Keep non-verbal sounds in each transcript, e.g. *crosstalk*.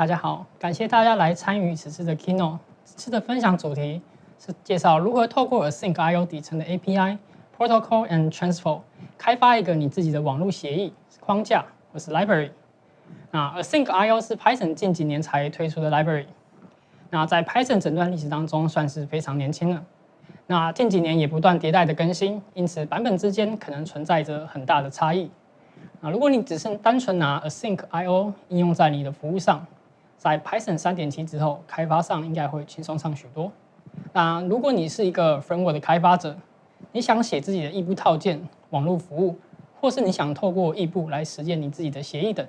大家好，感谢大家来参与此次的 Keynote。此次的分享主题是介绍如何透过 Async I/O 底层的 API Protocol and Transfer 开发一个你自己的网络协议框架或是 Library。那 Async I/O 是 Python 近几年才推出的 Library。那在 Python 整段历史当中算是非常年轻了。那近几年也不断迭代的更新，因此版本之间可能存在着很大的差异。啊，如果你只是单纯拿 Async I/O 应用在你的服务上，在 Python 三点七之后，开发上应该会轻松上许多。那如果你是一个 Framework 的开发者，你想写自己的异步套件、网络服务，或是你想透过异步来实现你自己的协议等，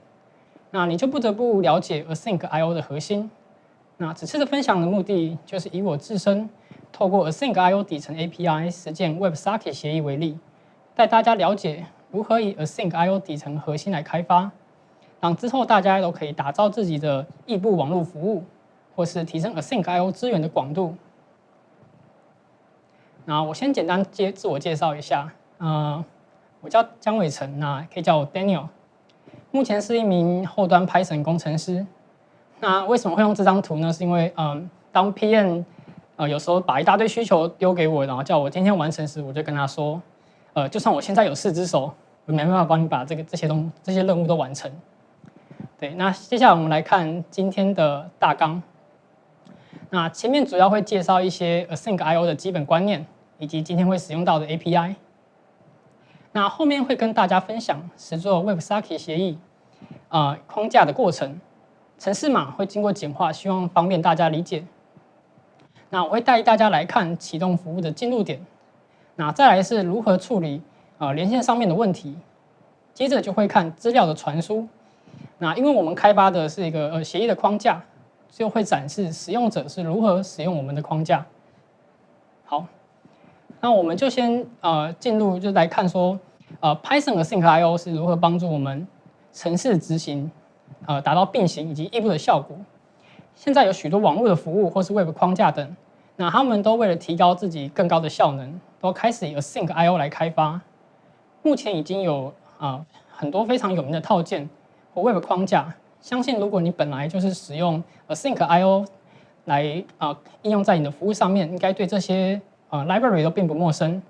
那你就不得不了解 Async I/O 的核心。那此次的分享的目的，就是以我自身透过 Async I/O 底层 API 实践 WebSocket 协议为例，带大家了解如何以 Async I/O 底层核心来开发。让之后大家都可以打造自己的异步网络服务，或是提升 Async I/O 资源的广度。那我先简单介自我介绍一下，呃，我叫江伟成，那可以叫我 Daniel。目前是一名后端 Python 工程师。那为什么会用这张图呢？是因为，嗯，当 PM 呃有时候把一大堆需求丢给我，然后叫我今天完成时，我就跟他说，呃，就算我现在有四只手，我没办法帮你把这个这些东这些任务都完成。对，那接下来我们来看今天的大纲。那前面主要会介绍一些 Async I/O 的基本观念，以及今天会使用到的 API。那后面会跟大家分享实做 WebSocket 协议啊框架的过程，程式码会经过简化，希望方便大家理解。那我会带大家来看启动服务的进入点，那再来是如何处理啊连线上面的问题，接着就会看资料的传输。那因为我们开发的是一个呃协议的框架，就会展示使用者是如何使用我们的框架。好，那我们就先呃进入就来看说，呃 Python 的 Async I/O 是如何帮助我们城市执行，呃达到并行以及异步的效果。现在有许多网络的服务或是 Web 框架等，那他们都为了提高自己更高的效能，都开始以 Async I/O 来开发。目前已经有啊很多非常有名的套件。或 Web 框架，相信如果你本来就是使用 Async I/O 来啊应用在你的服务上面，应该对这些啊 library 都并不陌生。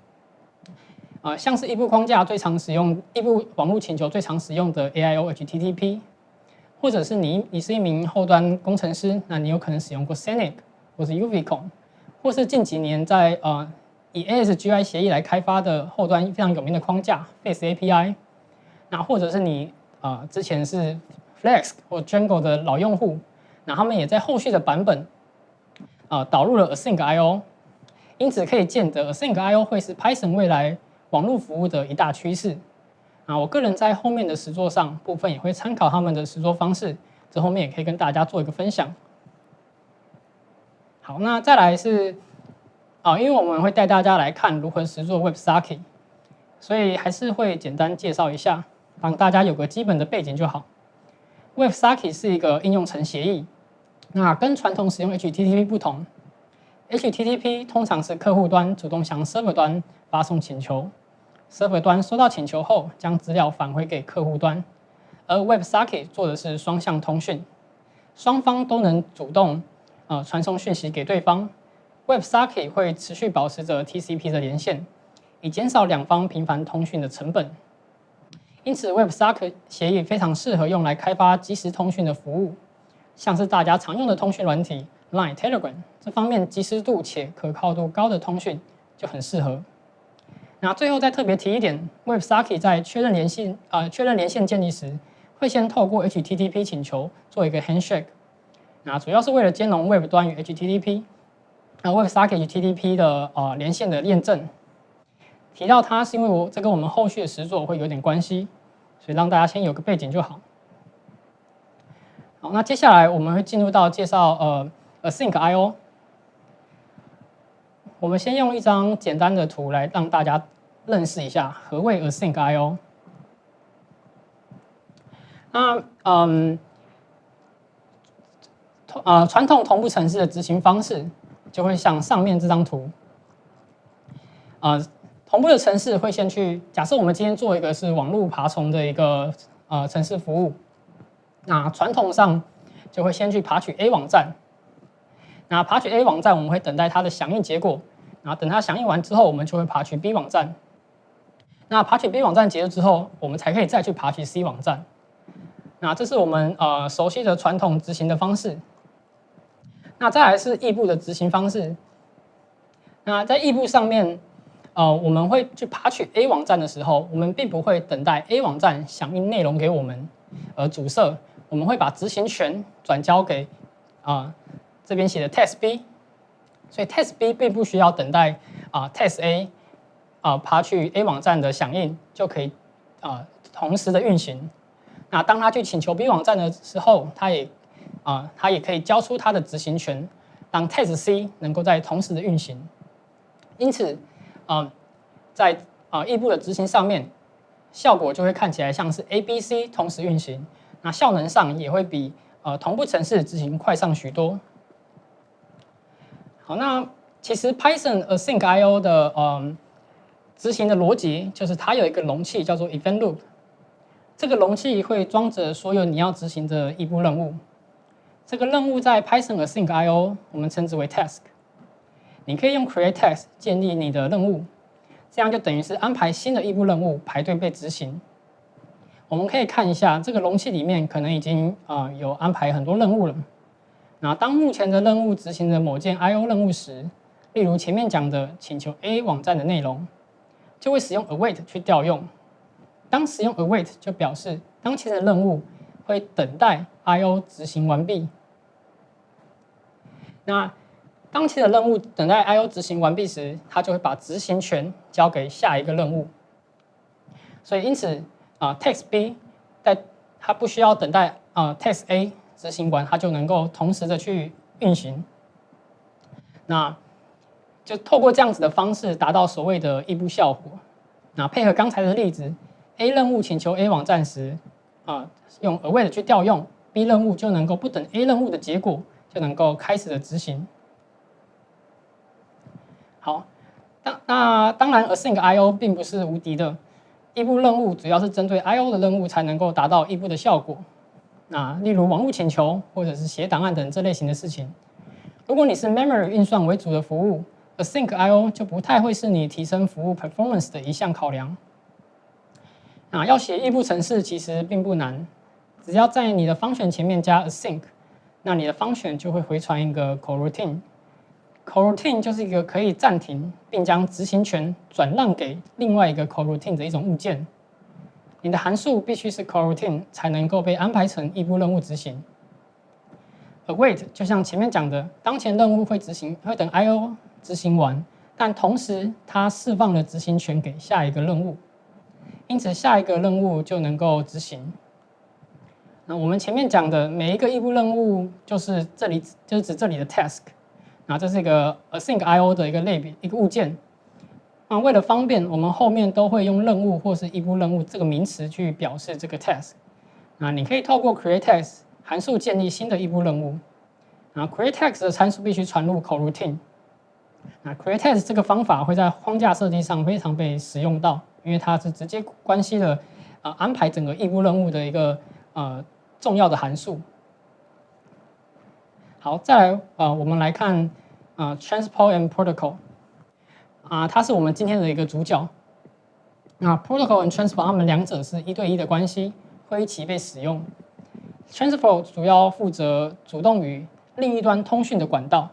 啊，像是异步框架最常使用，异步网络请求最常使用的 AIO HTTP，或者是你你是一名后端工程师，那你有可能使用过 Scenic 或是 UVCon，或是近几年在呃以 ASGI 协议来开发的后端非常有名的框架 Face API，那或者是你。啊，之前是 Flex 或 Django 的老用户，那他们也在后续的版本啊导入了 Async I/O，因此可以见得 Async I/O 会是 Python 未来网络服务的一大趋势。啊，我个人在后面的实作上部分也会参考他们的实作方式，这后面也可以跟大家做一个分享。好，那再来是啊，因为我们会带大家来看如何实作 WebSocket，所以还是会简单介绍一下。让大家有个基本的背景就好。WebSocket 是一个应用层协议，那跟传统使用 HTTP 不同，HTTP 通常是客户端主动向 server 端发送请求，server 端收到请求后将资料返回给客户端，而 WebSocket 做的是双向通讯，双方都能主动呃传送讯息给对方，WebSocket 会持续保持着 TCP 的连线，以减少两方频繁通讯的成本。因此，WebSocket 协议非常适合用来开发即时通讯的服务，像是大家常用的通讯软体 Line、Telegram 这方面即时度且可靠度高的通讯就很适合。那最后再特别提一点，WebSocket 在确认连线呃确认连线建立时，会先透过 HTTP 请求做一个 handshake，那主要是为了兼容 Web 端与 HTTP，那 WebSocket HTTP 的呃连线的验证。提到它是因为我这跟我们后续的实作会有点关系，所以让大家先有个背景就好。好，那接下来我们会进入到介绍呃 Async I/O。我们先用一张简单的图来让大家认识一下何谓 Async I/O。那嗯，呃传统同步程式的执行方式就会像上面这张图，啊。同步的城市会先去假设我们今天做一个是网络爬虫的一个呃城市服务，那传统上就会先去爬取 A 网站。那爬取 A 网站，我们会等待它的响应结果。然后等它响应完之后，我们就会爬取 B 网站。那爬取 B 网站结束之后，我们才可以再去爬取 C 网站。那这是我们呃熟悉的传统执行的方式。那再来是异步的执行方式。那在异步上面，呃，我们会去爬取 A 网站的时候，我们并不会等待 A 网站响应内容给我们而阻塞，我们会把执行权转交给啊这边写的 Test B。所以 Test B 并不需要等待啊 Test A 啊爬去 A 网站的响应就可以啊同时的运行。那当他去请求 B 网站的时候，他也啊他也可以交出他的执行权，让 Test C 能够在同时的运行。因此啊在啊异步的执行上面，效果就会看起来像是 A、B、C 同时运行，那效能上也会比呃同步程式执行快上许多。好，那其实 Python Async I/O 的嗯执行的逻辑就是它有一个容器叫做 Event Loop，这个容器会装着所有你要执行的异步任务。这个任务在 Python Async I/O 我们称之为 Task。你可以用 Create Task 建立你的任务，这样就等于是安排新的异步任务排队被执行。我们可以看一下这个容器里面可能已经啊有安排很多任务了。那当目前的任务执行的某件 I/O 任务时，例如前面讲的请求 A 网站的内容，就会使用 await 去调用。当使用 await 就表示当前的任务会等待 I/O 执行完毕。那当前的任务等待 I/O 执行完毕时，它就会把执行权交给下一个任务。所以因此啊，text B 在它不需要等待啊 text A。执行完，它就能够同时的去运行。那就透过这样子的方式，达到所谓的异步效果。那配合刚才的例子，A 任务请求 A 网站时，啊，用 await 去调用，B 任务就能够不等 A 任务的结果，就能够开始的执行。好，当那当然，async I/O 并不是无敌的，异步任务主要是针对 I/O 的任务才能够达到异步的效果。那例如网络请求或者是写档案等这类型的事情，如果你是 memory 运算为主的服务，async I/O 就不太会是你提升服务 performance 的一项考量。啊，要写异步程式其实并不难，只要在你的 function 前面加 async，那你的 function 就会回传一个 coroutine。Coroutine 就是一个可以暂停并将执行权转让给另外一个 coroutine 的一种物件。你的函数必须是 coroutine 才能够被安排成异步任务执行。await 就像前面讲的，当前任务会执行，会等 I/O 执行完，但同时它释放了执行权给下一个任务，因此下一个任务就能够执行。那我们前面讲的每一个异步任务，就是这里就是指这里的 task，那这是一个 async I/O 的一个类别一个物件。那为了方便，我们后面都会用任务或是异步任务这个名词去表示这个 task。那你可以透过 create task 函数建立新的异步任务。那 create task 的参数必须传入 coroutine。那 create task 这个方法会在框架设计上非常被使用到，因为它是直接关系了啊安排整个异步任务的一个呃重要的函数。好，再来啊，我们来看啊 transport and protocol。啊，它是我们今天的一个主角。那 protocol 和 transport 它们两者是一对一的关系，会一起被使用。transport 主要负责主动与另一端通讯的管道，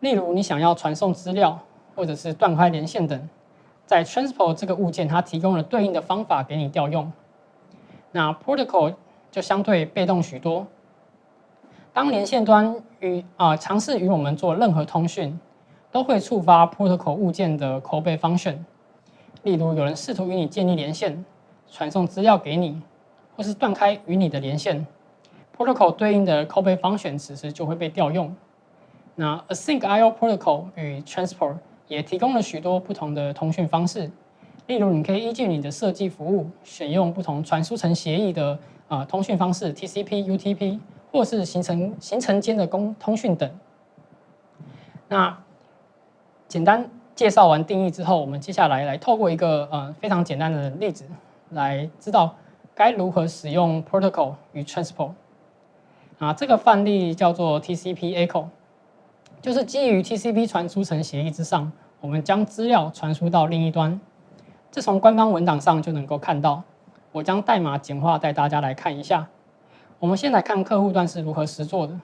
例如你想要传送资料或者是断开连线等，在 transport 这个物件它提供了对应的方法给你调用。那 protocol 就相对被动许多，当连线端与啊尝试与我们做任何通讯。都会触发 protocol 物件的 callback function。例如，有人试图与你建立连线，传送资料给你，或是断开与你的连线，protocol 对应的 callback function 此时就会被调用。那 async I/O protocol 与 transport 也提供了许多不同的通讯方式。例如，你可以依据你的设计服务，选用不同传输层协议的啊通讯方式，TCP、UTP，或是形成形成间的公通讯等。那简单介绍完定义之后，我们接下来来透过一个呃非常简单的例子，来知道该如何使用 protocol 与 transport。啊，这个范例叫做 TCP Echo，就是基于 TCP 传输层协议之上，我们将资料传输到另一端。这从官方文档上就能够看到。我将代码简化带大家来看一下。我们先来看客户端是如何实做的。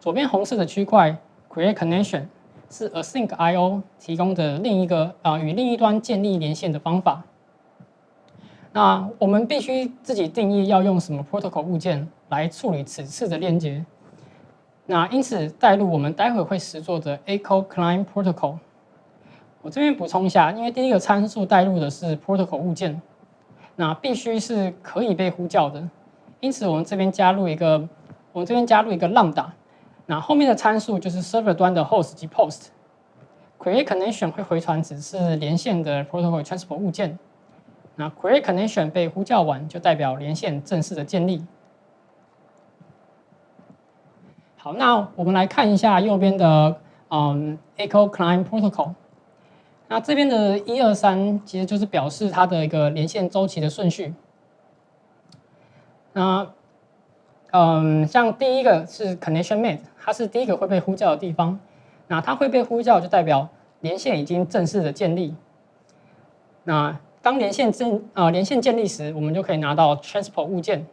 左边红色的区块 Create Connection 是 Async I/O 提供的另一个啊与另一端建立连线的方法。那我们必须自己定义要用什么 protocol 物件来处理此次的链接。那因此带入我们待会会实做的 Echo Client Protocol。我这边补充一下，因为第一个参数带入的是 protocol 物件，那必须是可以被呼叫的。因此我们这边加入一个，我们这边加入一个 lambda。那后面的参数就是 server 端的 host 及 post。Create connection 会回传只是连线的 protocol transport 物件。那 create connection 被呼叫完，就代表连线正式的建立。好，那我们来看一下右边的嗯 Echo Client Protocol。那这边的一二三其实就是表示它的一个连线周期的顺序。那嗯，像第一个是 connection made，它是第一个会被呼叫的地方。那它会被呼叫，就代表连线已经正式的建立。那当连线正呃连线建立时，我们就可以拿到 transport 物件。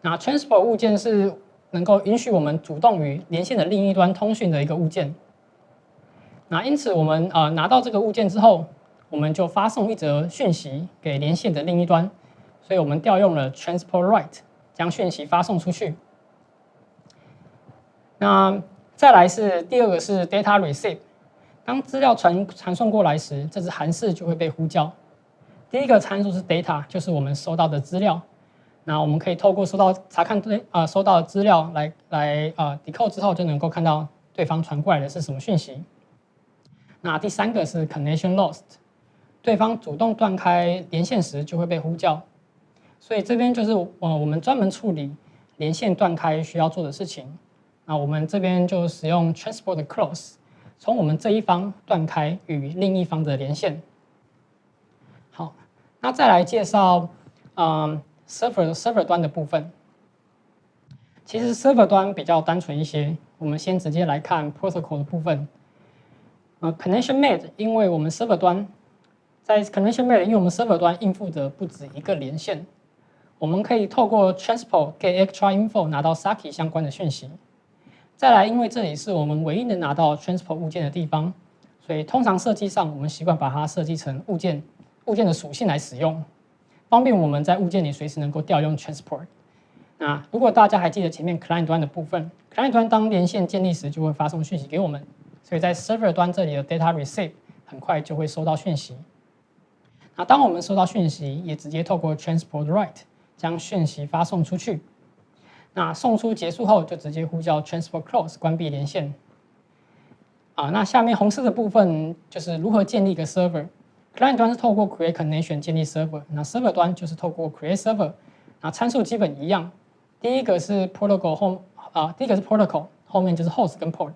那 transport 物件是能够允许我们主动与连线的另一端通讯的一个物件。那因此，我们呃拿到这个物件之后，我们就发送一则讯息给连线的另一端。所以我们调用了 transport write，将讯息发送出去。那再来是第二个是 data receive。当资料传传送过来时，这只函式就会被呼叫。第一个参数是 data，就是我们收到的资料。那我们可以透过收到查看对啊收到资料来来啊 decode 之后，就能够看到对方传过来的是什么讯息。那第三个是 connection lost，对方主动断开连线时就会被呼叫。所以这边就是呃我们专门处理连线断开需要做的事情。那我们这边就使用 transport close。从我们这一方断开与另一方的连线。好，那再来介绍，嗯，server server 端的部分。其实 server 端比较单纯一些，我们先直接来看 protocol 的部分。呃，connection made，因为我们 server 端在 connection made，因为我们 server 端应付的不止一个连线，我们可以透过 transport get extra info 拿到 Saki 相关的讯息。再来，因为这里是我们唯一能拿到 transport 物件的地方，所以通常设计上我们习惯把它设计成物件物件的属性来使用，方便我们在物件里随时能够调用 transport。那如果大家还记得前面 client 端的部分，client 端当连线建立时就会发送讯息给我们，所以在 server 端这里的 data receive 很快就会收到讯息。那当我们收到讯息，也直接透过 transport write 将讯息发送出去。那送出结束后，就直接呼叫 transport close 关闭连线。啊，那下面红色的部分就是如何建立一个 server。client 端是透过 create connection 建立 server，那 server 端就是透过 create server。那参数基本一样，第一个是 protocol 后啊，第一个是 protocol 后面就是 host 跟 port。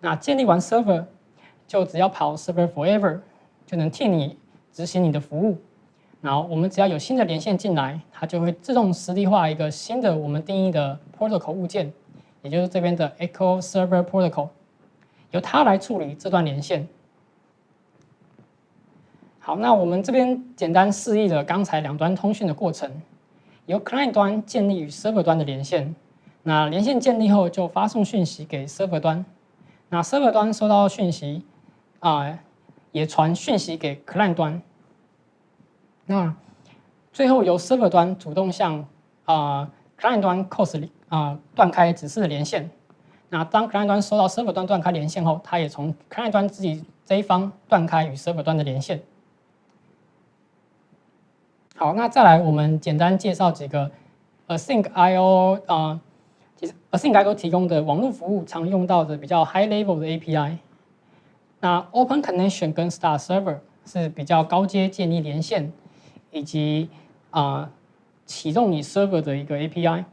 那建立完 server，就只要跑 server forever，就能替你执行你的服务。然后我们只要有新的连线进来，它就会自动实例化一个新的我们定义的 protocol 物件，也就是这边的 Echo Server Protocol，由它来处理这段连线。好，那我们这边简单示意了刚才两端通讯的过程，由 client 端建立与 server 端的连线。那连线建立后，就发送讯息给 server 端。那 server 端收到讯息，啊，也传讯息给 client 端。那最后由 server 端主动向啊 client 端 close 啊断开指示的连线。那当 client 端收到 server 端断开连线后，它也从 client 端自己这一方断开与 server 端的连线。好，那再来我们简单介绍几个 async I/O 啊，其实 async I/O 提供的网络服务常用到的比较 high level 的 API。那 open connection 跟 Star server 是比较高阶建立连线。以及啊启动你 server 的一个 API，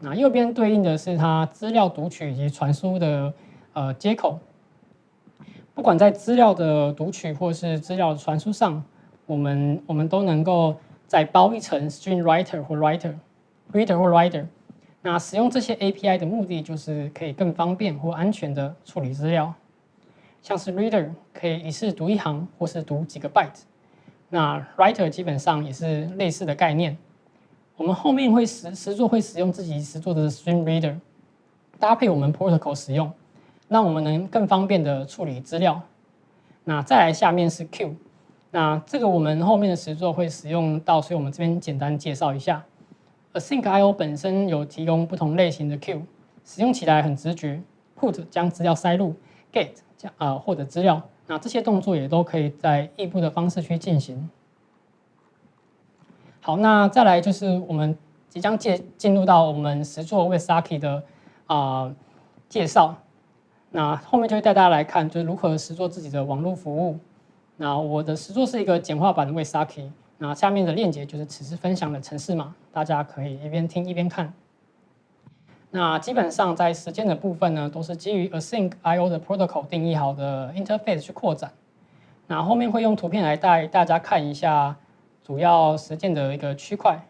那右边对应的是它资料读取以及传输的呃接口。不管在资料的读取或是资料传输上，我们我们都能够再包一层 string writer 或 writer，reader 或 writer。那使用这些 API 的目的就是可以更方便或安全的处理资料，像是 reader 可以一次读一行或是读几个 byte，那 writer 基本上也是类似的概念。我们后面会实实作会使用自己实作的 stream reader，搭配我们 protocol 使用，让我们能更方便的处理资料。那再来下面是 Q，那这个我们后面的实作会使用到，所以我们这边简单介绍一下。Async I/O 本身有提供不同类型的 Q，使用起来很直觉。Put 将资料塞入，Get 将啊获得资料，那这些动作也都可以在异步的方式去进行。好，那再来就是我们即将介进入到我们实作 w i s a k i 的啊介绍。那后面就会带大家来看，就是如何实作自己的网络服务。那我的实作是一个简化版的 w i s a k i 那下面的链接就是此次分享的程式码，大家可以一边听一边看。那基本上在实践的部分呢，都是基于 Async I/O 的 protocol 定义好的 interface 去扩展。那后面会用图片来带大家看一下主要实践的一个区块。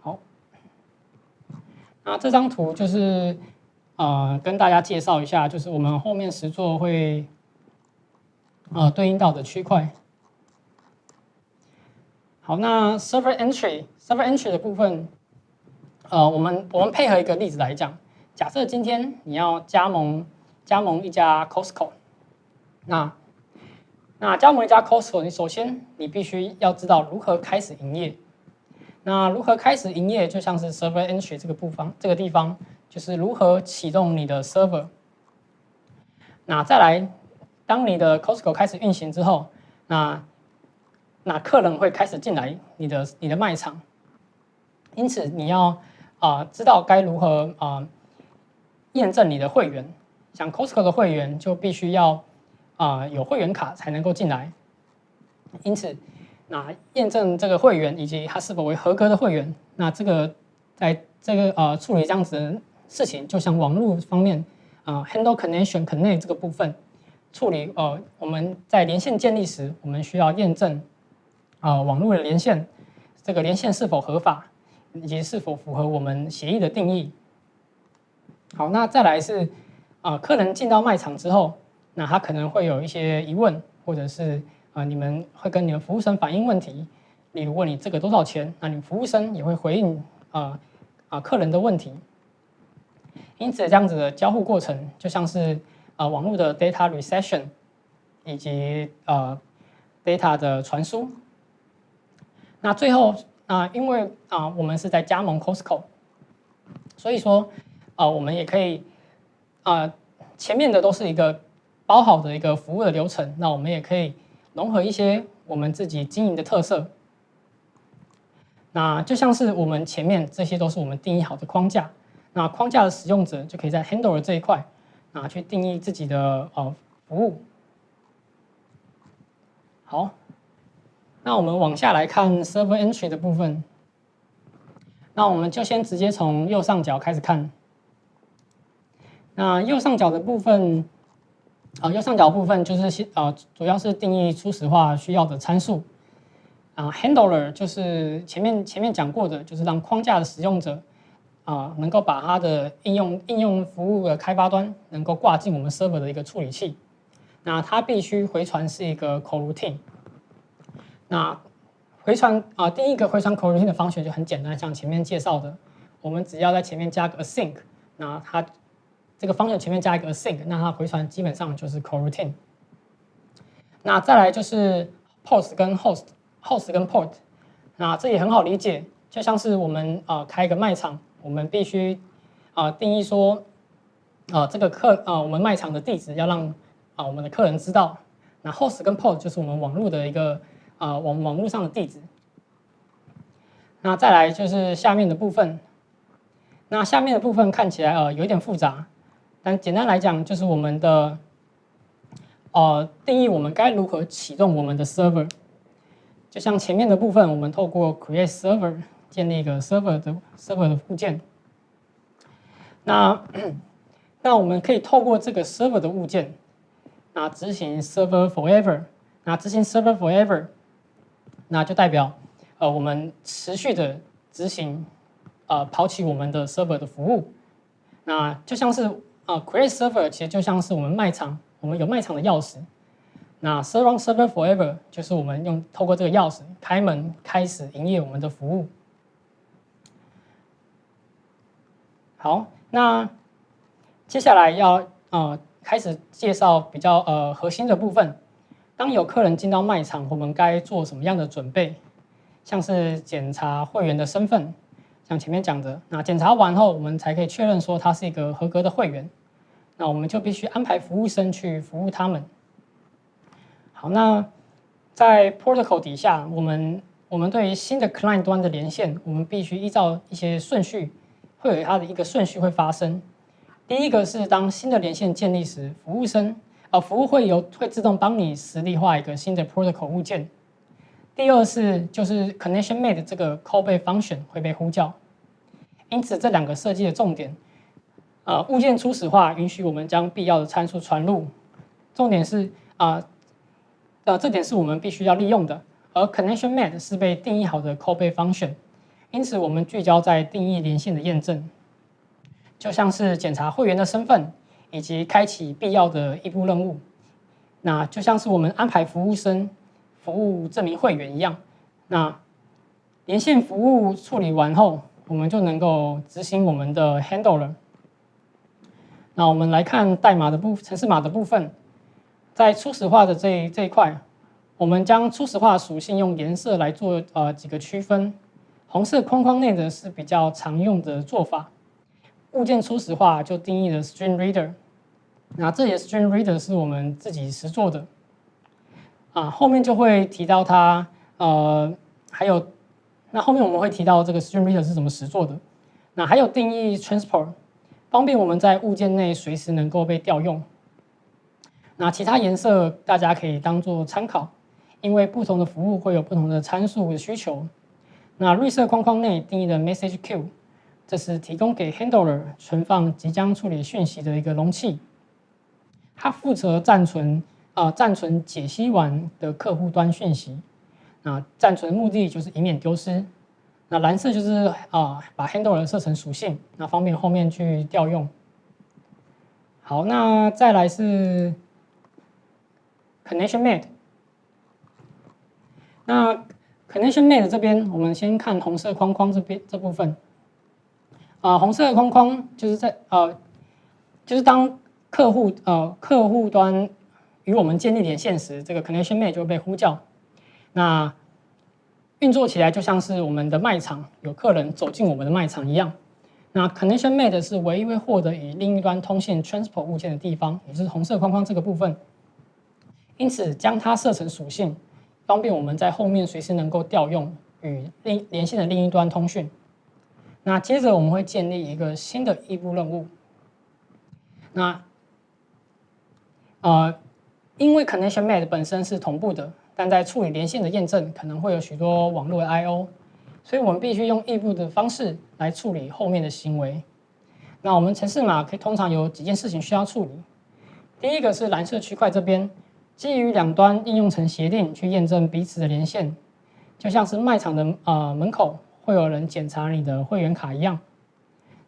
好，那这张图就是呃跟大家介绍一下，就是我们后面实作会。呃，对应到的区块。好，那 server entry，server entry 的部分，呃，我们我们配合一个例子来讲。假设今天你要加盟加盟一家 Costco，那那加盟一家 Costco，你首先你必须要知道如何开始营业。那如何开始营业，就像是 server entry 这个部分，这个地方就是如何启动你的 server。那再来。当你的 Costco 开始运行之后，那那客人会开始进来你的你的卖场，因此你要啊知道该如何啊验证你的会员，像 Costco 的会员就必须要啊有会员卡才能够进来，因此那验证这个会员以及他是否为合格的会员，那这个在这个呃处理这样子的事情，就像网络方面啊 handle connection connect 这个部分。处理呃，我们在连线建立时，我们需要验证啊网络的连线，这个连线是否合法，以及是否符合我们协议的定义。好，那再来是啊，客人进到卖场之后，那他可能会有一些疑问，或者是啊，你们会跟你们服务生反映问题，例如问你这个多少钱，那你服务生也会回应啊啊客人的问题。因此，这样子的交互过程就像是。啊，网络的 data reception 以及呃 data 的传输。那最后啊，因为啊我们是在加盟 Costco，所以说啊我们也可以啊前面的都是一个包好的一个服务的流程，那我们也可以融合一些我们自己经营的特色。那就像是我们前面这些都是我们定义好的框架，那框架的使用者就可以在 Handler 这一块。啊，去定义自己的呃服务。好，那我们往下来看 server entry 的部分。那我们就先直接从右上角开始看。那右上角的部分，啊，右上角部分就是先啊，主要是定义初始化需要的参数。啊，handler 就是前面前面讲过的，就是让框架的使用者。啊，能够把它的应用应用服务的开发端能够挂进我们 server 的一个处理器，那它必须回传是一个 coroutine。那回传啊，第一个回传 coroutine 的方式就很简单，像前面介绍的，我们只要在前面加个 async，那它这个方式前面加一个 async，那它回传基本上就是 coroutine。那再来就是 post 跟 host，host 跟 port，那这也很好理解，就像是我们啊开一个卖场。我们必须啊定义说啊这个客啊我们卖场的地址要让啊我们的客人知道，那 host 跟 port 就是我们网络的一个啊网网络上的地址。那再来就是下面的部分，那下面的部分看起来呃有点复杂，但简单来讲就是我们的呃定义我们该如何启动我们的 server，就像前面的部分，我们透过 create server。建立一个 server 的 server 的附件，那那我们可以透过这个 server 的物件，那执行 server forever，那执行 server forever，那就代表呃我们持续的执行呃跑起我们的 server 的服务。那就像是呃 create server 其实就像是我们卖场，我们有卖场的钥匙。那 serve on server forever 就是我们用透过这个钥匙开门开始营业我们的服务。好，那接下来要呃开始介绍比较呃核心的部分。当有客人进到卖场，我们该做什么样的准备？像是检查会员的身份，像前面讲的，那检查完后，我们才可以确认说他是一个合格的会员。那我们就必须安排服务生去服务他们。好，那在 protocol 底下，我们我们对于新的 client 端的连线，我们必须依照一些顺序。会有它的一个顺序会发生。第一个是当新的连线建立时，服务生呃服务会由会自动帮你实例化一个新的 protocol 物件。第二是就是 connection made 这个 callback function 会被呼叫。因此这两个设计的重点，呃物件初始化允许我们将必要的参数传入。重点是啊呃这点是我们必须要利用的。而 connection made 是被定义好的 callback function。因此，我们聚焦在定义连线的验证，就像是检查会员的身份，以及开启必要的一步任务。那就像是我们安排服务生服务这名会员一样。那连线服务处理完后，我们就能够执行我们的 handler。那我们来看代码的部程式码的部分，在初始化的这这一块，我们将初始化属性用颜色来做呃几个区分。红色框框内的是比较常用的做法，物件初始化就定义了 string reader，那这里的 string reader 是我们自己实做的，啊，后面就会提到它，呃，还有，那后面我们会提到这个 string reader 是怎么实做的，那还有定义 transport，方便我们在物件内随时能够被调用，那其他颜色大家可以当做参考，因为不同的服务会有不同的参数的需求。那绿色框框内定义的 message queue，这是提供给 handler 存放即将处理讯息的一个容器，它负责暂存啊暂存解析完的客户端讯息。啊暂存目的就是以免丢失。那蓝色就是啊把 handler 设成属性，那方便后面去调用。好，那再来是 connection made，那。Connection made 这边，我们先看红色框框这边这部分。啊，红色的框框就是在呃，就是当客户呃客户端与我们建立连线时，这个 connection made 就会被呼叫。那运作起来就像是我们的卖场有客人走进我们的卖场一样。那 connection made 是唯一会获得与另一端通信 transport 物件的地方，也是红色框框这个部分。因此，将它设成属性。方便我们在后面随时能够调用与另连线的另一端通讯。那接着我们会建立一个新的异步任务。那呃，因为 connection made 本身是同步的，但在处理连线的验证可能会有许多网络的 I/O，所以我们必须用异步的方式来处理后面的行为。那我们程式码可以通常有几件事情需要处理。第一个是蓝色区块这边。基于两端应用层协定去验证彼此的连线，就像是卖场的呃门口会有人检查你的会员卡一样。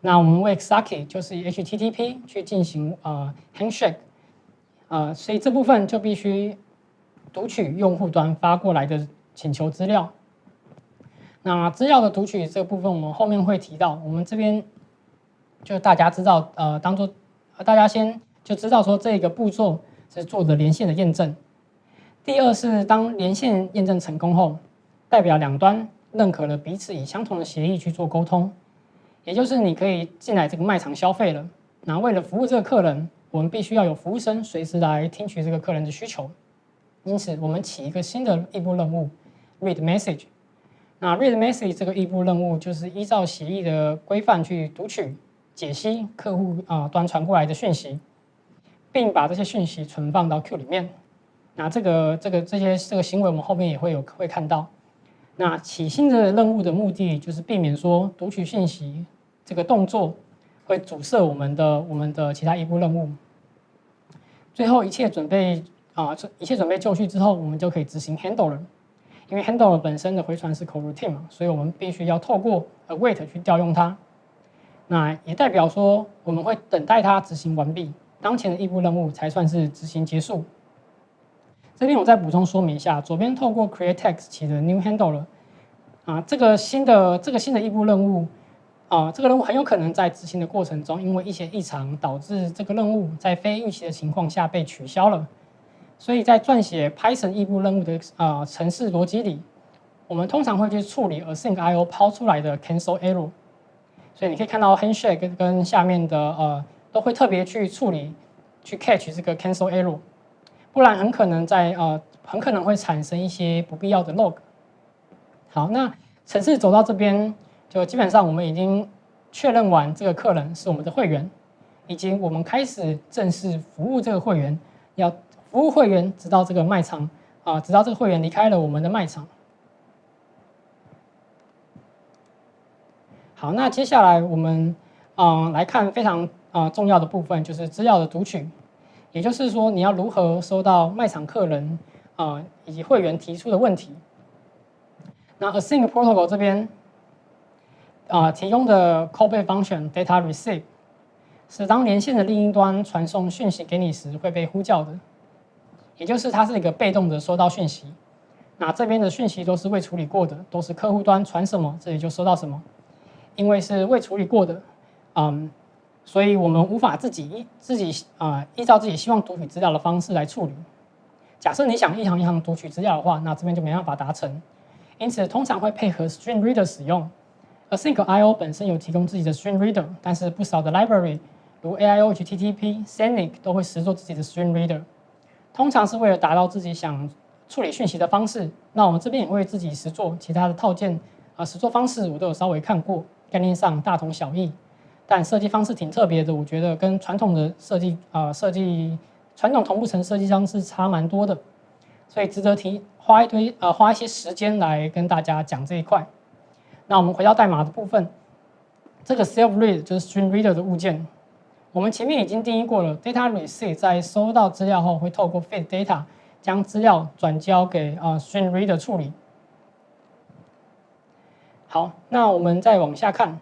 那我们为 XACKY 就是以 HTTP 去进行呃 handshake，呃，所以这部分就必须读取用户端发过来的请求资料。那资料的读取这部分，我们后面会提到。我们这边就大家知道，呃，当做大家先就知道说这个步骤。是做的连线的验证。第二是当连线验证成功后，代表两端认可了彼此以相同的协议去做沟通，也就是你可以进来这个卖场消费了。那为了服务这个客人，我们必须要有服务生随时来听取这个客人的需求。因此，我们起一个新的异步任务，read message。那 read message 这个异步任务就是依照协议的规范去读取、解析客户啊端传过来的讯息。并把这些讯息存放到 Q 里面。那这个、这个、这些这个行为，我们后面也会有会看到。那起新的任务的目的，就是避免说读取信息这个动作会阻塞我们的我们的其他一步任务。最后一切准备啊，一切准备就绪之后，我们就可以执行 handler。因为 handler 本身的回传是 coroutine 嘛，所以我们必须要透过 await 去调用它。那也代表说我们会等待它执行完毕，当前的异步任务才算是执行结束。这边我再补充说明一下，左边透过 create text 起的 new handler 啊，这个新的这个新的异步任务啊，这个任务很有可能在执行的过程中，因为一些异常导致这个任务在非预期的情况下被取消了。所以在撰写 Python 异步任务的啊程式逻辑里，我们通常会去处理 async IO 抛出来的 cancel error。所以你可以看到 handshake 跟下面的呃都会特别去处理去 catch 这个 cancel error，不然很可能在呃很可能会产生一些不必要的 log。好，那程式走到这边，就基本上我们已经确认完这个客人是我们的会员，以及我们开始正式服务这个会员要。服务会员直到这个卖场啊，直到这个会员离开了我们的卖场。好，那接下来我们嗯来看非常啊重要的部分，就是资料的读取。也就是说，你要如何收到卖场客人啊以及会员提出的问题。那 Async Protocol 这边啊提供的 callback function data receive 是当连线的另一端传送讯息给你时会被呼叫的。也就是它是一个被动的收到讯息，那这边的讯息都是未处理过的，都是客户端传什么，这里就收到什么。因为是未处理过的，嗯，所以我们无法自己自己啊依照自己希望读取资料的方式来处理。假设你想一行一行读取资料的话，那这边就没办法达成。因此，通常会配合 String Reader 使用。Async IO 本身有提供自己的 String Reader，但是不少的 library 如 AIO、HTTP、Scenic 都会实作自己的 String Reader。通常是为了达到自己想处理讯息的方式。那我们这边也会自己实作其他的套件啊，实作方式我都有稍微看过，概念上大同小异，但设计方式挺特别的。我觉得跟传统的设计啊设计传统同步层设计方式差蛮多的，所以值得提花一堆呃花一些时间来跟大家讲这一块。那我们回到代码的部分，这个 self read 就是 string reader 的物件。我们前面已经定义过了，data receive 在收到资料后，会透过 feed data 将资料转交给啊 string reader 处理。好，那我们再往下看，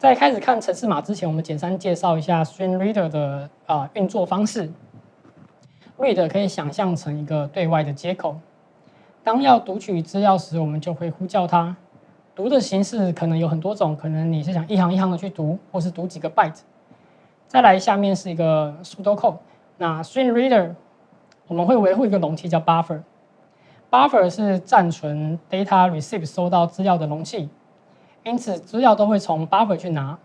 在开始看程式码之前，我们简单介绍一下 string reader 的啊运作方式。read 可以想象成一个对外的接口，当要读取资料时，我们就会呼叫它。读的形式可能有很多种，可能你是想一行一行的去读，或是读几个 byte。再来，下面是一个 pseudocode。那 string reader 我们会维护一个容器叫 buffer。buffer 是暂存 data receive 收到资料的容器，因此资料都会从 buffer 去拿。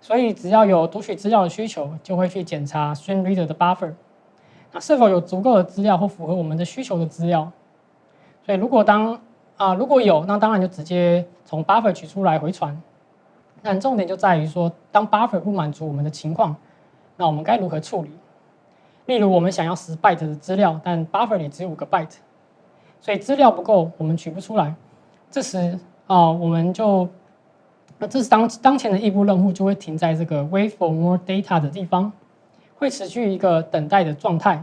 所以只要有读取资料的需求，就会去检查 string reader 的 buffer，那是否有足够的资料或符合我们的需求的资料。所以如果当啊如果有，那当然就直接从 buffer 取出来回传。但重点就在于说，当 buffer 不满足我们的情况，那我们该如何处理？例如，我们想要十 byte 的资料，但 buffer 里只有五个 byte，所以资料不够，我们取不出来。这时啊，我们就，那这是当当前的异步任务就会停在这个 wait for more data 的地方，会持续一个等待的状态。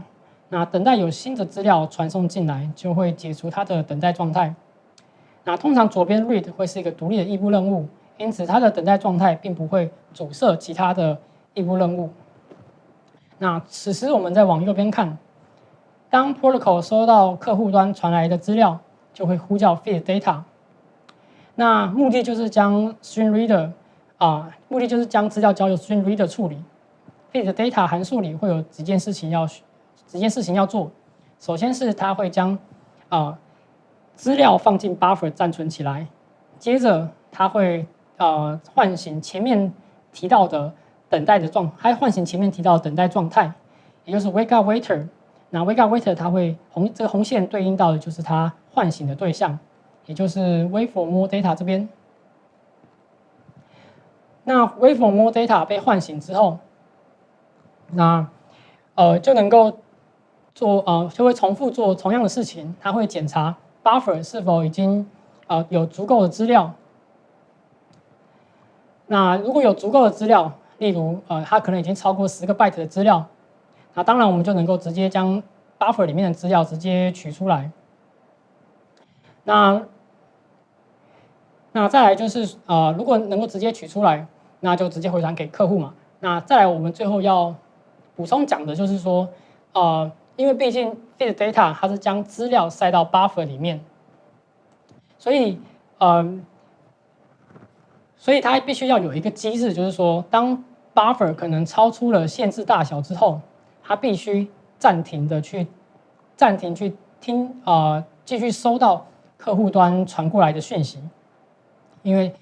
那等待有新的资料传送进来，就会解除它的等待状态。那通常左边 read 会是一个独立的异步任务。因此，它的等待状态并不会阻塞其他的异步任务。那此时我们再往右边看，当 protocol 收到客户端传来的资料，就会呼叫 feed data。那目的就是将 string reader 啊，目的就是将资料交由 string reader 处理。feed data 函数里会有几件事情要几件事情要做。首先是它会将啊资料放进 buffer 暂存起来，接着它会呃，唤醒前面提到的等待的状，还唤醒前面提到等待状态，也就是 wake up waiter。那 wake up waiter 它会红这个红线对应到的就是它唤醒的对象，也就是 wait for more data 这边。那 wait for more data 被唤醒之后，那呃就能够做呃就会重复做同样的事情，它会检查 buffer 是否已经呃有足够的资料。那如果有足够的资料，例如呃，它可能已经超过十个 byte 的资料，那当然我们就能够直接将 buffer 里面的资料直接取出来。那那再来就是呃，如果能够直接取出来，那就直接回传给客户嘛。那再来，我们最后要补充讲的就是说，呃，因为毕竟 feed data 它是将资料塞到 buffer 里面，所以呃，所以它必须要有一个机制，就是说，当 buffer 可能超出了限制大小之后，它必须暂停的去暂停去听啊，继续收到客户端传过来的讯息。因为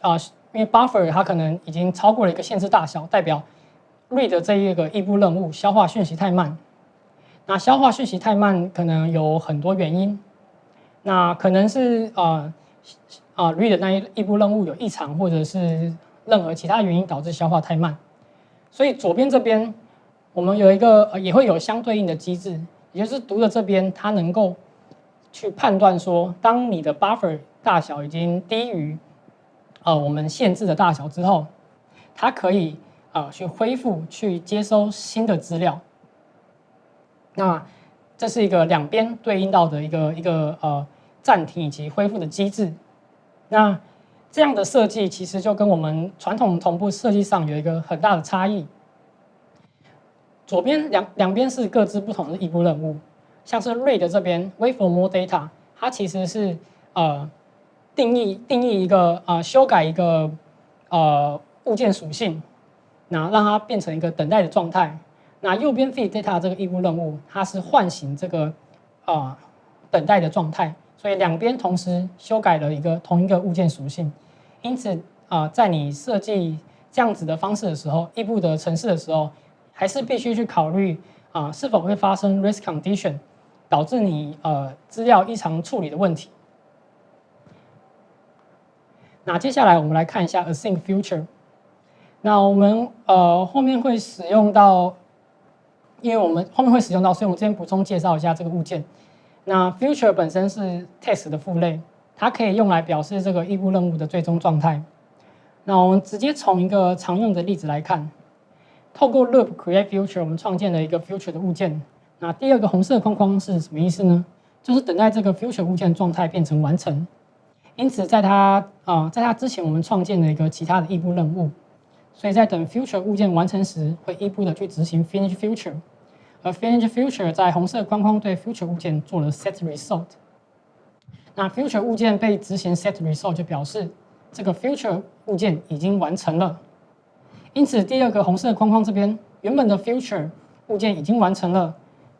啊，因为 buffer 它可能已经超过了一个限制大小，代表 read 这一个异步任务消化讯息太慢。那消化讯息太慢，可能有很多原因。那可能是啊啊 read 那一异步任务有异常，或者是任何其他原因导致消化太慢。所以左边这边我们有一个也会有相对应的机制，也就是读的这边它能够去判断说，当你的 buffer 大小已经低于呃，我们限制的大小之后，它可以呃去恢复、去接收新的资料。那这是一个两边对应到的一个一个呃暂停以及恢复的机制。那这样的设计其实就跟我们传统同步设计上有一个很大的差异。左边两两边是各自不同的异步任务，像是 read 这边 wait for more data，它其实是呃。定义定义一个啊，修改一个呃物件属性，那让它变成一个等待的状态。那右边 feed data 这个异步任务，它是唤醒这个啊等待的状态。所以两边同时修改了一个同一个物件属性。因此啊，在你设计这样子的方式的时候，异步的程式的时候，还是必须去考虑啊是否会发生 risk condition，导致你呃资料异常处理的问题。那接下来我们来看一下 async future。那我们呃后面会使用到，因为我们后面会使用到，所以我们先补充介绍一下这个物件。那 future 本身是 test 的父类，它可以用来表示这个异步任务的最终状态。那我们直接从一个常用的例子来看，透过 loop create future，我们创建了一个 future 的物件。那第二个红色框框是什么意思呢？就是等待这个 future 物件状态变成完成。因此，在它啊，在它之前，我们创建了一个其他的异步任务，所以在等 future 物件完成时，会异步的去执行 finish future，而 finish future 在红色框框对 future 物件做了 set result。那 future 物件被执行 set result 就表示这个 future 物件已经完成了。因此，第二个红色框框这边原本的 future 物件已经完成了，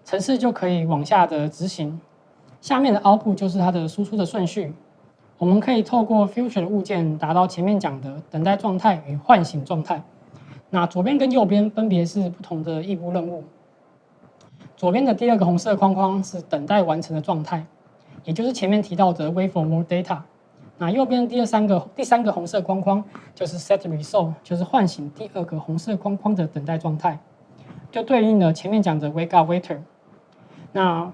程式就可以往下的执行。下面的 output 就是它的输出的顺序。我们可以透过 future 的物件达到前面讲的等待状态与唤醒状态。那左边跟右边分别是不同的异步任务。左边的第二个红色框框是等待完成的状态，也就是前面提到的 wait for more data。那右边第二三个第三个红色框框就是 set result，就是唤醒第二个红色框框的等待状态，就对应了前面讲的 wake up waiter。那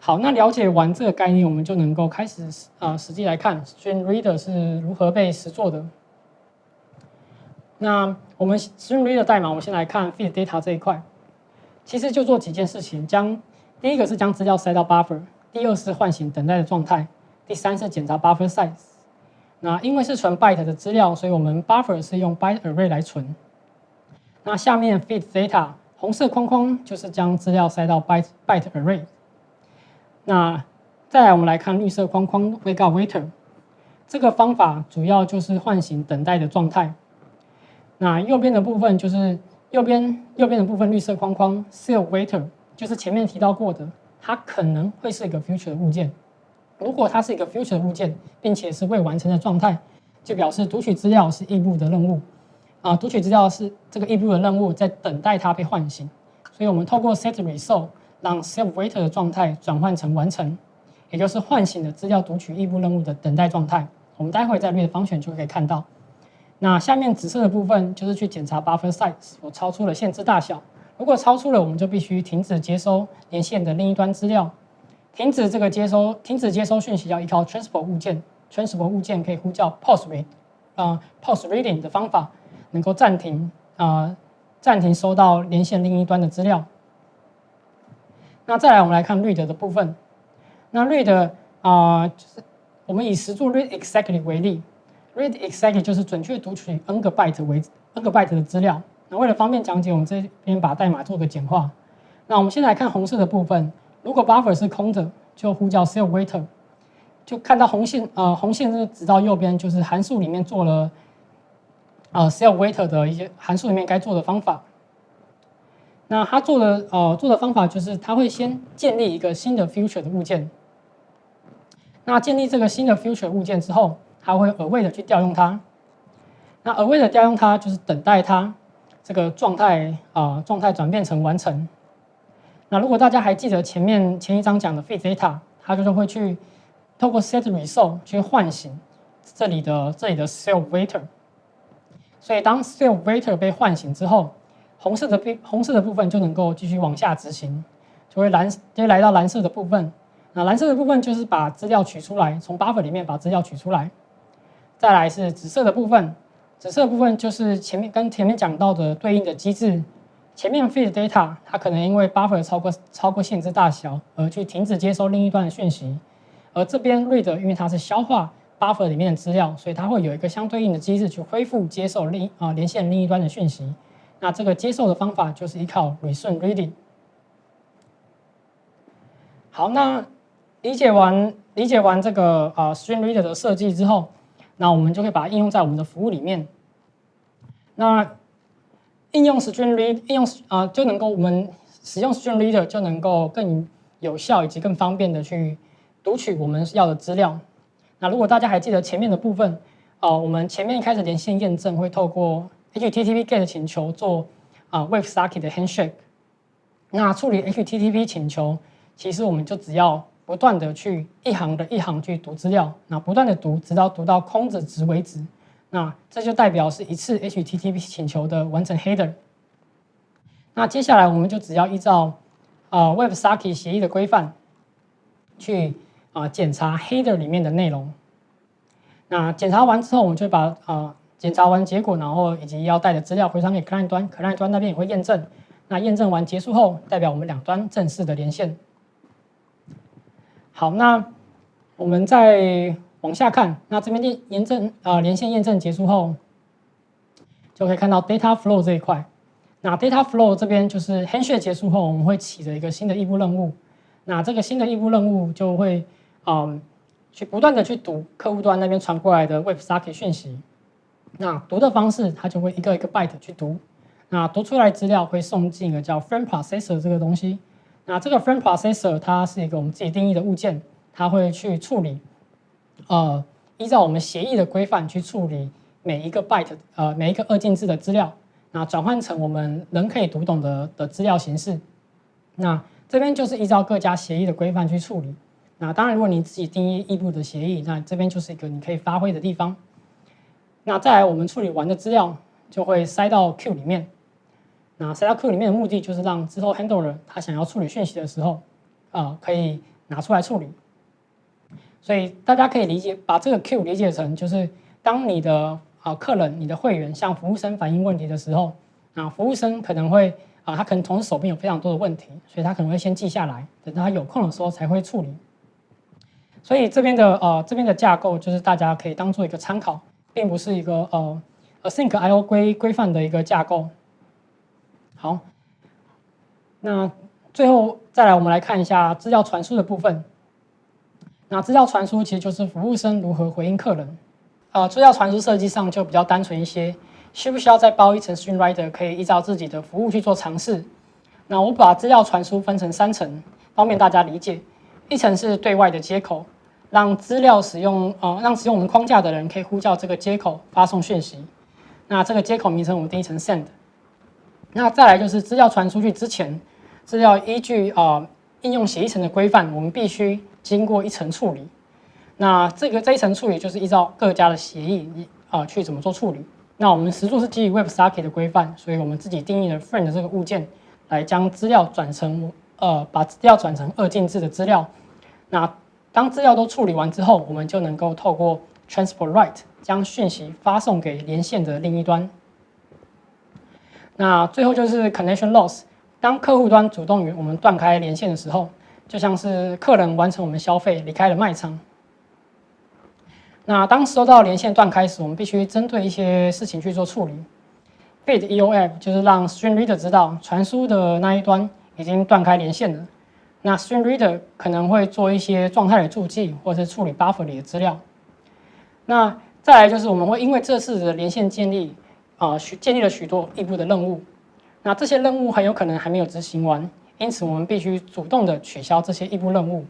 好，那了解完这个概念，我们就能够开始啊，实际来看 Stream Reader 是如何被实做的。那我们 Stream Reader 代码，我们先来看 Feed Data 这一块，其实就做几件事情：将第一个是将资料塞到 Buffer，第二是唤醒等待的状态，第三是检查 Buffer Size。那因为是存 Byte 的资料，所以我们 Buffer 是用 Byte Array 来存。那下面 Feed Data 红色框框就是将资料塞到 Byte Byte Array。那再来，我们来看绿色框框 wake up waiter 这个方法，主要就是唤醒等待的状态。那右边的部分就是右边右边的部分绿色框框 still waiter，就是前面提到过的，它可能会是一个 future 物件。如果它是一个 future 物件，并且是未完成的状态，就表示读取资料是异步的任务。啊，读取资料是这个异步的任务，在等待它被唤醒。所以我们透过 set result。让 self waiter 的状态转换成完成，也就是唤醒的资料读取异步任务的等待状态。我们待会在略的方选就可以看到。那下面紫色的部分就是去检查 buffer size 否超出了限制大小。如果超出了，我们就必须停止接收连线的另一端资料。停止这个接收，停止接收讯息要依靠 transport 物件。transport 物件可以呼叫 pause read，啊 pause reading 的方法，能够暂停啊暂停收到连线另一端的资料。那再来，我们来看 read 的部分。那 read 啊，就是我们以实作 read exactly 为例，read exactly 就是准确读取 n 个 byte 为 n 个 byte 的资料。那为了方便讲解，我们这边把代码做个简化。那我们先来看红色的部分，如果 buffer 是空的，就呼叫 self waiter，就看到红线，呃，红线是指到右边，就是函数里面做了，呃，self waiter 的一些函数里面该做的方法。那他做的，呃，做的方法就是他会先建立一个新的 future 的物件。那建立这个新的 future 物件之后，他会额外的去调用它。那额外的调用它，就是等待它这个状态，啊，状态转变成完成。那如果大家还记得前面前一章讲的 fit data，它就是会去透过 set result 去唤醒这里的这里的 self waiter。所以当 self waiter 被唤醒之后，红色的部红色的部分就能够继续往下执行，就会蓝就会来到蓝色的部分。那蓝色的部分就是把资料取出来，从 buffer 里面把资料取出来。再来是紫色的部分，紫色的部分就是前面跟前面讲到的对应的机制。前面 feed data 它可能因为 buffer 超过超过限制大小而去停止接收另一端的讯息，而这边 read 因为它是消化 buffer 里面的资料，所以它会有一个相对应的机制去恢复接受另啊连线另一端的讯息。那这个接受的方法就是依靠 resume reading。好，那理解完理解完这个啊 stream reader 的设计之后，那我们就可以把它应用在我们的服务里面。那应用 Stream Read 应用啊就能够我们使用 Stream Reader 就能够更有效以及更方便的去读取我们要的资料。那如果大家还记得前面的部分，啊，我们前面一开始连线验证会透过 HTTP GET 请求做啊 WebSocket 的 Handshake。那处理 HTTP 请求，其实我们就只要不断的去一行的一行去读资料，那不断的读，直到读到空着值为止。那这就代表是一次 HTTP 请求的完成 header。那接下来我们就只要依照啊 WebSocket 协议的规范去啊检查 header 里面的内容。那检查完之后，我们就把啊检查完结果，然后以及要带的资料回传给 client 端，client 端那边也会验证。那验证完结束后，代表我们两端正式的连线。好，那我们再。往下看，那这边验验证啊连线验证结束后，就可以看到 data flow 这一块。那 data flow 这边就是 handshake 结束后，我们会起着一个新的异步任务。那这个新的异步任务就会嗯去不断的去读客户端那边传过来的 WebSocket 讯息。那读的方式，它就会一个一个 byte 去读。那读出来资料会送进一个叫 frame processor 这个东西。那这个 frame processor 它是一个我们自己定义的物件，它会去处理。呃，依照我们协议的规范去处理每一个 byte，呃，每一个二进制的资料，那转换成我们人可以读懂的的资料形式。那这边就是依照各家协议的规范去处理。那当然，如果你自己定义异步的协议，那这边就是一个你可以发挥的地方。那再来，我们处理完的资料就会塞到 Q 里面。那塞到 Q 里面的目的就是让之后 handler 他想要处理讯息的时候，啊，可以拿出来处理。所以大家可以理解，把这个 Q 理解成就是当你的啊客人、你的会员向服务生反映问题的时候，啊服务生可能会啊他可能同时手边有非常多的问题，所以他可能会先记下来，等他有空的时候才会处理。所以这边的呃这边的架构就是大家可以当做一个参考，并不是一个呃 async IO 规规范的一个架构。好，那最后再来我们来看一下资料传输的部分。那资料传输其实就是服务生如何回应客人，呃，资料传输设计上就比较单纯一些，需不需要再包一层 Stream Reader，可以依照自己的服务去做尝试。那我把资料传输分成三层，方便大家理解。一层是对外的接口，让资料使用，呃，让使用我们框架的人可以呼叫这个接口发送讯息。那这个接口名称我们定义成 Send。那再来就是资料传出去之前，资料依据啊应用协议层的规范，我们必须。经过一层处理，那这个这一层处理就是依照各家的协议啊去怎么做处理。那我们实作是基于 WebSocket 的规范，所以我们自己定义了 Friend 这个物件来将资料转成呃把资料转成二进制的资料。那当资料都处理完之后，我们就能够透过 Transport Write 将讯息发送给连线的另一端。那最后就是 Connection Loss，当客户端主动与我们断开连线的时候。就像是客人完成我们消费离开了卖场。那当收到连线断开时，我们必须针对一些事情去做处理。bit EOF 就是让 Stream Reader 知道传输的那一端已经断开连线了。那 Stream Reader 可能会做一些状态的注记，或者是处理 Buffer 里的资料。那再来就是我们会因为这次的连线建立啊，许建立了许多异步的任务。那这些任务很有可能还没有执行完，因此我们必须主动的取消这些异步任务。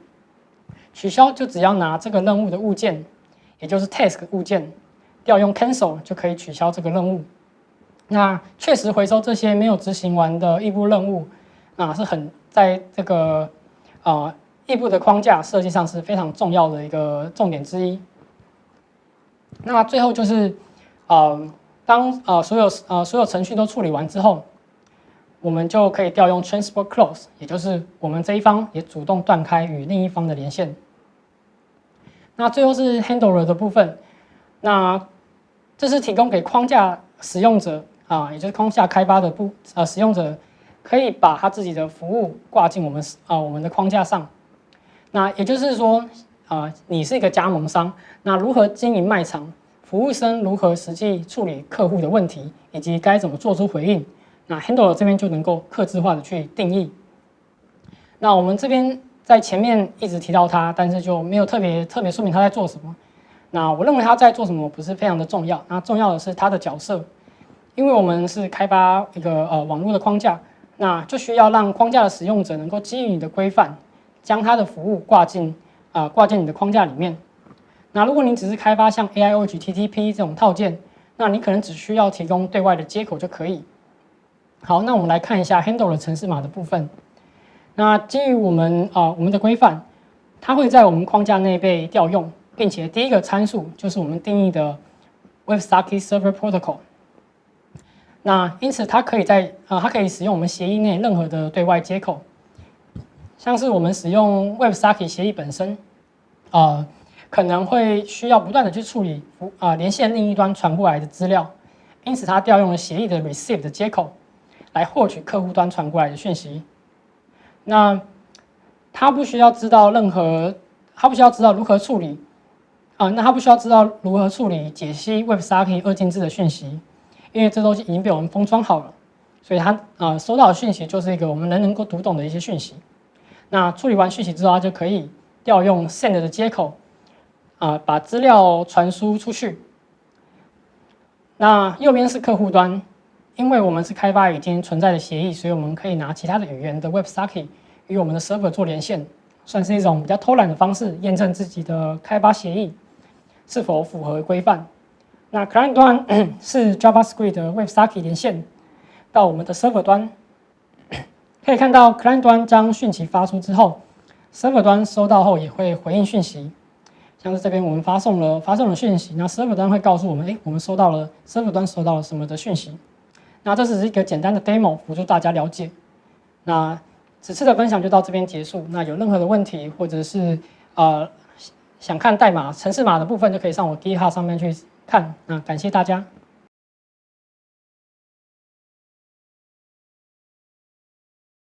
取消就只要拿这个任务的物件，也就是 task 物件，调用 cancel 就可以取消这个任务。那确实回收这些没有执行完的异步任务，那是很在这个啊异步的框架设计上是非常重要的一个重点之一。那最后就是，呃，当呃所有呃所有程序都处理完之后。我们就可以调用 transport close，也就是我们这一方也主动断开与另一方的连线。那最后是 handler 的部分，那这是提供给框架使用者啊，也就是框架开发的部呃使用者，可以把他自己的服务挂进我们啊我们的框架上。那也就是说啊，你是一个加盟商，那如何经营卖场？服务生如何实际处理客户的问题，以及该怎么做出回应？那 Handle 这边就能够刻字化的去定义。那我们这边在前面一直提到它，但是就没有特别特别说明他在做什么。那我认为他在做什么不是非常的重要，那重要的是他的角色，因为我们是开发一个呃网络的框架，那就需要让框架的使用者能够基于你的规范，将它的服务挂进啊挂进你的框架里面。那如果你只是开发像 AIOGTTP 这种套件，那你可能只需要提供对外的接口就可以。好，那我们来看一下 handle 的程式码的部分。那基于我们啊我们的规范，它会在我们框架内被调用，并且第一个参数就是我们定义的 WebSocket Server Protocol。那因此它可以在啊它可以使用我们协议内任何的对外接口，像是我们使用 WebSocket 协议本身，啊可能会需要不断的去处理啊连线另一端传过来的资料，因此它调用了协议的 Receive 的接口。来获取客户端传过来的讯息，那他不需要知道任何，他不需要知道如何处理啊，那他不需要知道如何处理解析 WebSocket 二进制的讯息，因为这东西已经被我们封装好了，所以他啊收到的讯息就是一个我们人能够读懂的一些讯息。那处理完讯息之后，他就可以调用 Send 的接口啊，把资料传输出去。那右边是客户端。因为我们是开发已经存在的协议，所以我们可以拿其他的语言的 WebSocket 与我们的 Server 做连线，算是一种比较偷懒的方式，验证自己的开发协议是否符合规范。那 Client 端 *coughs* 是 JavaScript 的 WebSocket 连线到我们的 Server 端，可以看到 Client 端将讯息发出之后，Server 端收到后也会回应讯息。像是这边我们发送了发送了讯息，那 Server 端会告诉我们，哎，我们收到了 Server 端收到了什么的讯息。那这只是一个简单的 demo，辅助大家了解。那此次的分享就到这边结束。那有任何的问题，或者是呃想看代码、程式码的部分，就可以上我 GitHub 上面去看。那感谢大家。